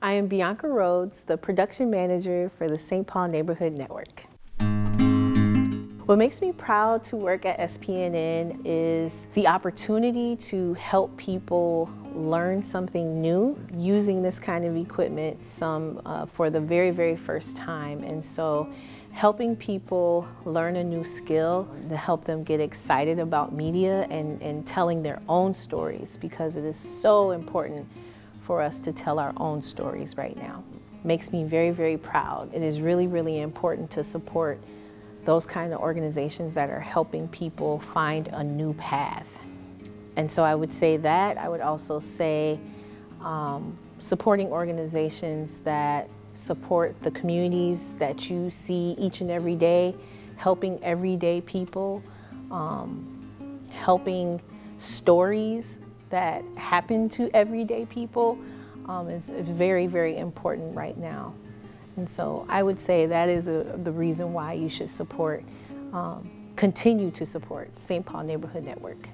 I am Bianca Rhodes, the production manager for the St. Paul Neighborhood Network. What makes me proud to work at SPNN is the opportunity to help people learn something new using this kind of equipment some uh, for the very, very first time. And so helping people learn a new skill to help them get excited about media and, and telling their own stories because it is so important for us to tell our own stories right now. Makes me very, very proud. It is really, really important to support those kind of organizations that are helping people find a new path. And so I would say that. I would also say um, supporting organizations that support the communities that you see each and every day, helping everyday people, um, helping stories that happen to everyday people um, is very, very important right now. And so I would say that is a, the reason why you should support, um, continue to support St. Paul Neighborhood Network.